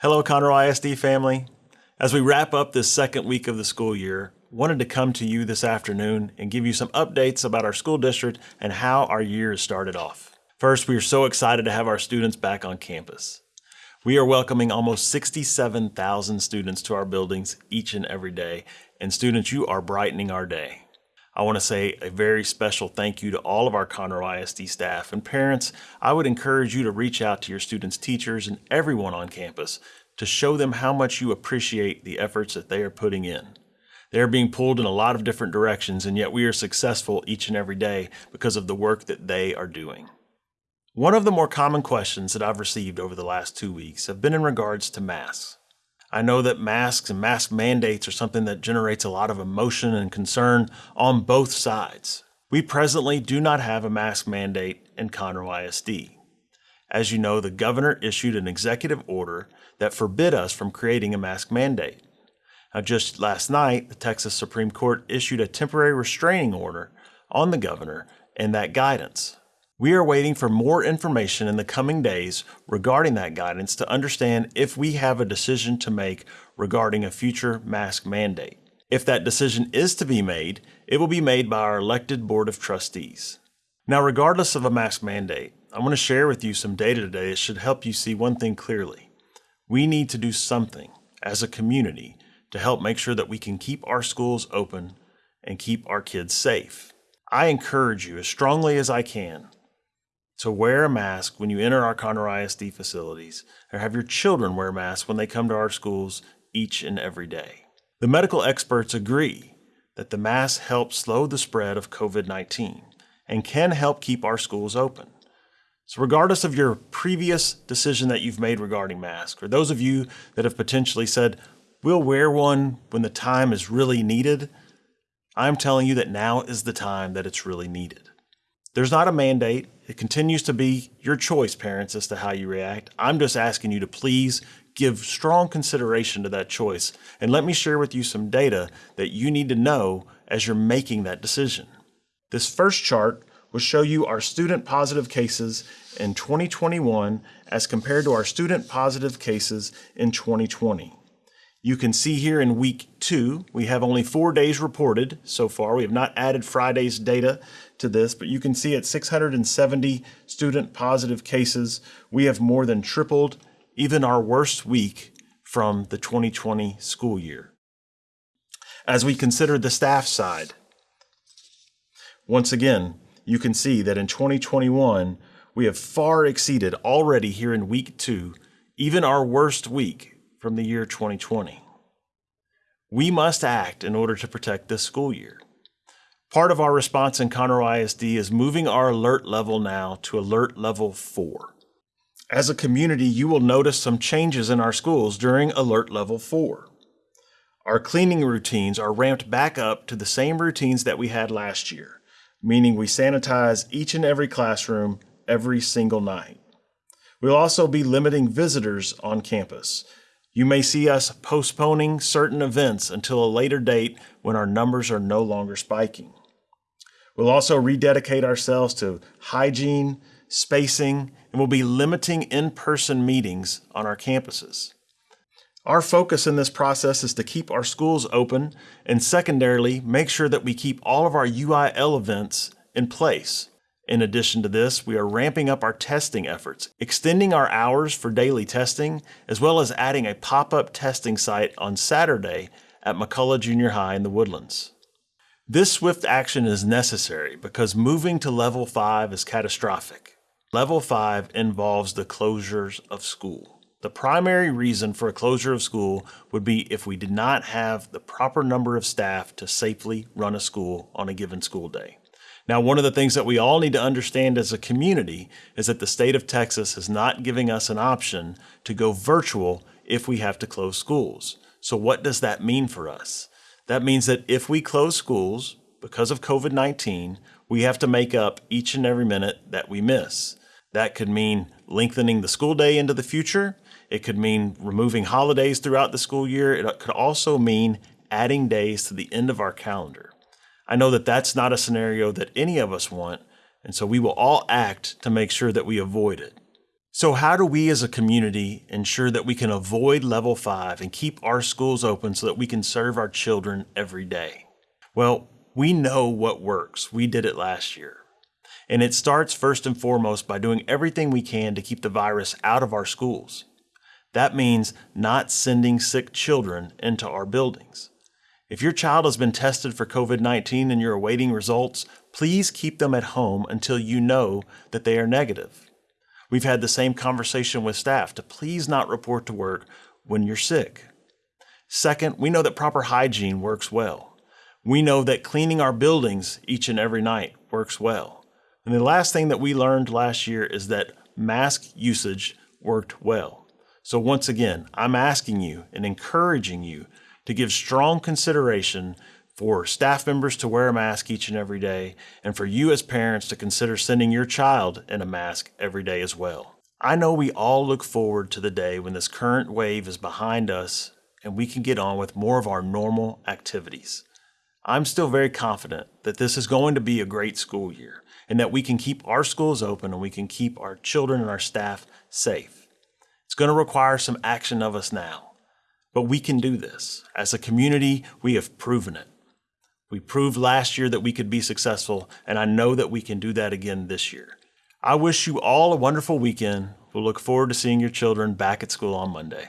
Hello, Conroe ISD family. As we wrap up this second week of the school year, wanted to come to you this afternoon and give you some updates about our school district and how our year has started off. First, we are so excited to have our students back on campus. We are welcoming almost 67,000 students to our buildings each and every day, and students, you are brightening our day. I want to say a very special thank you to all of our Conroe ISD staff and parents. I would encourage you to reach out to your students' teachers and everyone on campus to show them how much you appreciate the efforts that they are putting in. They are being pulled in a lot of different directions, and yet we are successful each and every day because of the work that they are doing. One of the more common questions that I've received over the last two weeks have been in regards to masks. I know that masks and mask mandates are something that generates a lot of emotion and concern on both sides. We presently do not have a mask mandate in Conroe ISD. As you know, the governor issued an executive order that forbid us from creating a mask mandate. Now, just last night, the Texas Supreme Court issued a temporary restraining order on the governor and that guidance. We are waiting for more information in the coming days regarding that guidance to understand if we have a decision to make regarding a future mask mandate. If that decision is to be made, it will be made by our elected Board of Trustees. Now, regardless of a mask mandate, I want to share with you some data today that should help you see one thing clearly. We need to do something as a community to help make sure that we can keep our schools open and keep our kids safe. I encourage you as strongly as I can to wear a mask when you enter our Conroe ISD facilities, or have your children wear masks when they come to our schools each and every day. The medical experts agree that the mask helps slow the spread of COVID-19 and can help keep our schools open. So regardless of your previous decision that you've made regarding masks, or those of you that have potentially said, we'll wear one when the time is really needed, I'm telling you that now is the time that it's really needed. There's not a mandate. It continues to be your choice, parents, as to how you react. I'm just asking you to please give strong consideration to that choice. And let me share with you some data that you need to know as you're making that decision. This first chart will show you our student positive cases in 2021 as compared to our student positive cases in 2020. You can see here in week two, we have only four days reported so far. We have not added Friday's data to this, but you can see at 670 student positive cases, we have more than tripled even our worst week from the 2020 school year. As we consider the staff side, once again, you can see that in 2021, we have far exceeded already here in week two, even our worst week from the year 2020. We must act in order to protect this school year. Part of our response in Conroe ISD is moving our alert level now to alert level 4. As a community, you will notice some changes in our schools during alert level 4. Our cleaning routines are ramped back up to the same routines that we had last year, meaning we sanitize each and every classroom every single night. We'll also be limiting visitors on campus, you may see us postponing certain events until a later date when our numbers are no longer spiking. We'll also rededicate ourselves to hygiene, spacing, and we'll be limiting in-person meetings on our campuses. Our focus in this process is to keep our schools open and secondarily, make sure that we keep all of our UIL events in place. In addition to this, we are ramping up our testing efforts, extending our hours for daily testing, as well as adding a pop-up testing site on Saturday at McCullough Junior High in the Woodlands. This swift action is necessary because moving to level 5 is catastrophic. Level 5 involves the closures of school. The primary reason for a closure of school would be if we did not have the proper number of staff to safely run a school on a given school day. Now, one of the things that we all need to understand as a community is that the state of Texas is not giving us an option to go virtual if we have to close schools. So what does that mean for us? That means that if we close schools because of COVID-19, we have to make up each and every minute that we miss. That could mean lengthening the school day into the future. It could mean removing holidays throughout the school year. It could also mean adding days to the end of our calendar. I know that that's not a scenario that any of us want, and so we will all act to make sure that we avoid it. So, how do we as a community ensure that we can avoid level five and keep our schools open so that we can serve our children every day? Well, we know what works. We did it last year. And it starts first and foremost by doing everything we can to keep the virus out of our schools. That means not sending sick children into our buildings. If your child has been tested for COVID 19 and you're awaiting results, please keep them at home until you know that they are negative. We've had the same conversation with staff to please not report to work when you're sick. Second, we know that proper hygiene works well. We know that cleaning our buildings each and every night works well. And the last thing that we learned last year is that mask usage worked well. So, once again, I'm asking you and encouraging you to give strong consideration for staff members to wear a mask each and every day, and for you as parents to consider sending your child in a mask every day as well. I know we all look forward to the day when this current wave is behind us and we can get on with more of our normal activities. I'm still very confident that this is going to be a great school year and that we can keep our schools open and we can keep our children and our staff safe. It's going to require some action of us now, but we can do this. As a community, we have proven it. We proved last year that we could be successful, and I know that we can do that again this year. I wish you all a wonderful weekend. We'll look forward to seeing your children back at school on Monday.